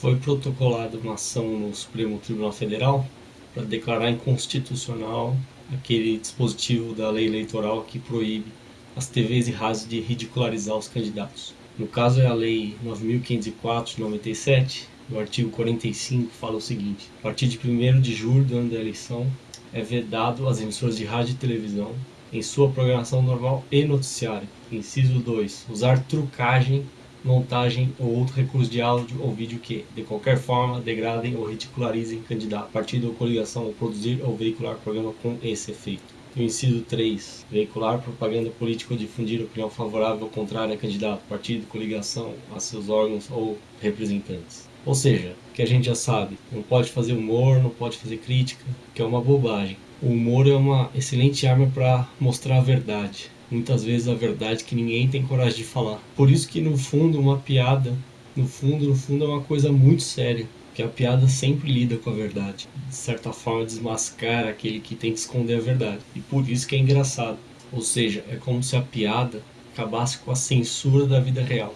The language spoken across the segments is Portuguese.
foi protocolada uma ação no Supremo Tribunal Federal para declarar inconstitucional aquele dispositivo da lei eleitoral que proíbe as TVs e rádios de ridicularizar os candidatos. No caso é a lei 9504 de 97, o artigo 45 fala o seguinte: a partir de 1 de julho do ano da eleição é vedado às emissoras de rádio e televisão em sua programação normal e noticiária. Inciso 2. Usar trucagem montagem ou outro recurso de áudio ou vídeo que, de qualquer forma, degradem ou ridicularizem candidato, partido ou coligação, ou produzir ou veicular programa com esse efeito. O inciso 3. Veicular propaganda política ou difundir opinião favorável ou contrária a candidato, partido, coligação, a seus órgãos ou representantes. Ou seja, que a gente já sabe, não pode fazer humor, não pode fazer crítica, que é uma bobagem. O humor é uma excelente arma para mostrar a verdade muitas vezes a verdade que ninguém tem coragem de falar. Por isso que no fundo uma piada, no fundo, no fundo é uma coisa muito séria, que a piada sempre lida com a verdade. De certa forma desmascara aquele que tem que esconder a verdade. E por isso que é engraçado. Ou seja, é como se a piada acabasse com a censura da vida real.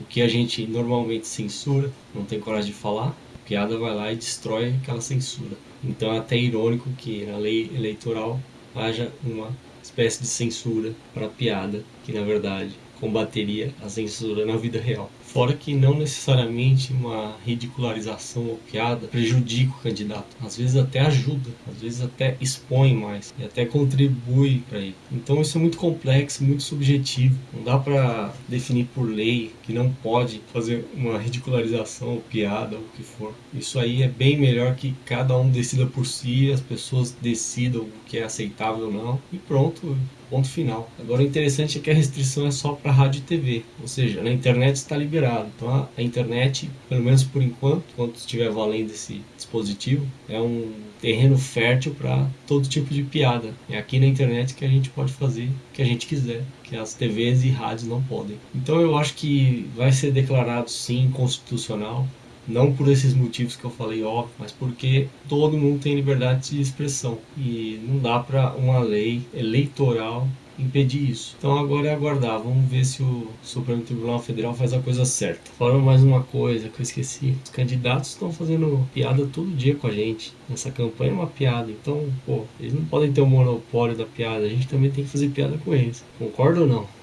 O que a gente normalmente censura, não tem coragem de falar, a piada vai lá e destrói aquela censura. Então é até irônico que na lei eleitoral haja uma espécie de censura para piada, que na verdade combateria a censura na vida real. Fora que não necessariamente uma ridicularização ou piada prejudica o candidato. Às vezes até ajuda, às vezes até expõe mais e até contribui para ele. Então isso é muito complexo, muito subjetivo. Não dá para definir por lei que não pode fazer uma ridicularização ou piada ou o que for. Isso aí é bem melhor que cada um decida por si, as pessoas decidam o que é aceitável ou não e pronto, ponto final. Agora o interessante é que a restrição é só para rádio e TV, ou seja, na internet está liberado. Então a, internet, pelo menos por enquanto, enquanto estiver valendo esse dispositivo, é um terreno fértil para todo tipo de piada. É aqui na internet que a gente pode fazer o que a gente quiser, que as TVs e rádios não podem. Então eu acho que vai ser declarado sim constitucional não por esses motivos que eu falei, óbvio, mas porque todo mundo tem liberdade de expressão e não dá para uma lei eleitoral impedir isso. Então agora é aguardar, vamos ver se o Supremo Tribunal Federal faz a coisa certa. Falando mais uma coisa que eu esqueci, os candidatos estão fazendo piada todo dia com a gente. Essa campanha é uma piada, então, pô, eles não podem ter o monopólio da piada, a gente também tem que fazer piada com eles. Concorda ou não?